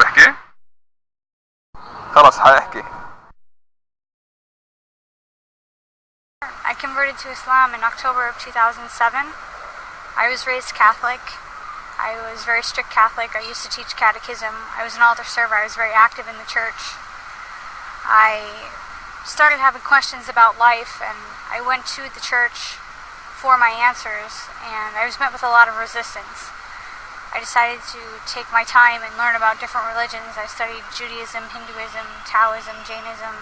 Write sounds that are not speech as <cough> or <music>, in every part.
تحكي خلص حاحكي I converted to Islam in October of 2007. I was raised Catholic. I was very strict Catholic. I used to teach catechism. I was an altar server. I was very active in the church. I started having questions about life and I went to the church for my answers and I was met with a lot of resistance. I decided to take my time and learn about different religions. I studied Judaism, Hinduism, Taoism, Jainism,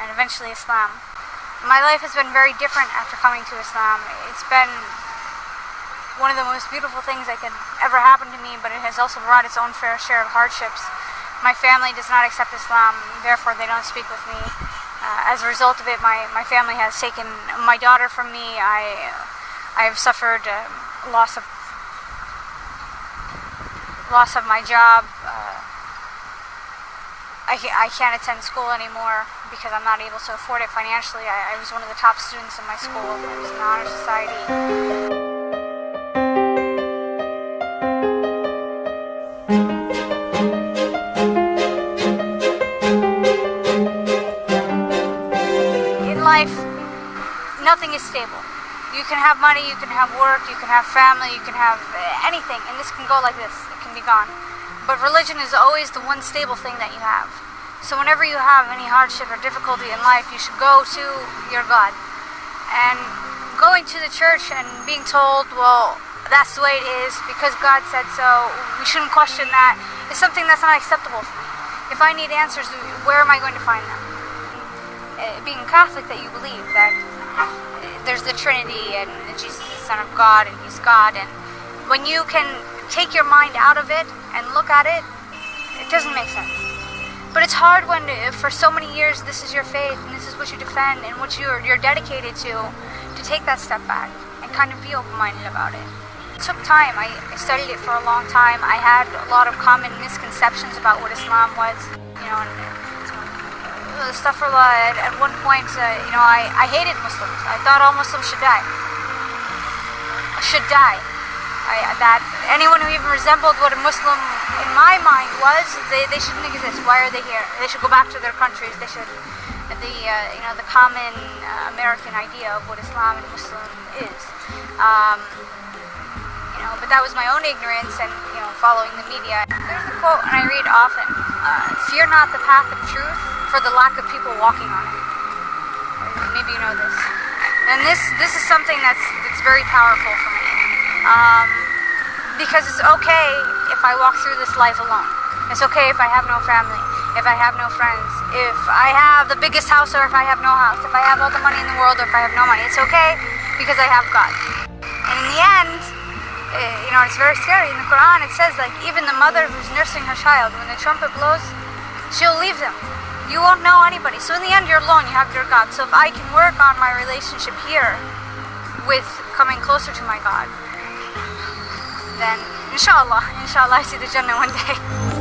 and eventually Islam. My life has been very different after coming to Islam. It's been one of the most beautiful things that could ever happen to me, but it has also brought its own fair share of hardships. My family does not accept Islam, therefore they don't speak with me. Uh, as a result of it, my, my family has taken my daughter from me. I, I have suffered uh, loss of loss of my job. Uh, I, I can't attend school anymore because I'm not able to afford it financially. I, I was one of the top students in my school. I was in the honor society. Life, nothing is stable. You can have money, you can have work, you can have family, you can have eh, anything, and this can go like this. It can be gone. But religion is always the one stable thing that you have. So whenever you have any hardship or difficulty in life, you should go to your God. And going to the church and being told, well, that's the way it is because God said so, we shouldn't question that, is something that's not acceptable for me. If I need answers, where am I going to find them? Uh, being Catholic, that you believe that there's the Trinity and Jesus is the Son of God and He's God, and when you can take your mind out of it and look at it, it doesn't make sense. But it's hard when, uh, for so many years, this is your faith and this is what you defend and what you're, you're dedicated to, to take that step back and kind of be open-minded about it. It took time. I, I studied it for a long time. I had a lot of common misconceptions about what Islam was, you know, and uh, astaghfirullah, at, at one point, uh, you know, I, I hated Muslims. I thought all Muslims should die. Should die. I, that anyone who even resembled what a Muslim in my mind was, they, they shouldn't exist. Why are they here? They should go back to their countries. They should, the uh, you know the common uh, American idea of what Islam and Muslim is. Um, you know, but that was my own ignorance and you know following the media. There's a quote, and I read often: uh, "Fear not the path of truth, for the lack of people walking on it." Maybe you know this. And this this is something that's that's very powerful for me. Um, because it's okay if I walk through this life alone. It's okay if I have no family, if I have no friends, if I have the biggest house or if I have no house, if I have all the money in the world or if I have no money. It's okay because I have God. And in the end, eh, you know, it's very scary. In the Quran, it says like even the mother who's nursing her child, when the trumpet blows, she'll leave them. You won't know anybody. So in the end, you're alone. You have your God. So if I can work on my relationship here with coming closer to my God, then inshallah, inshallah, I see the Jannah one day. <laughs>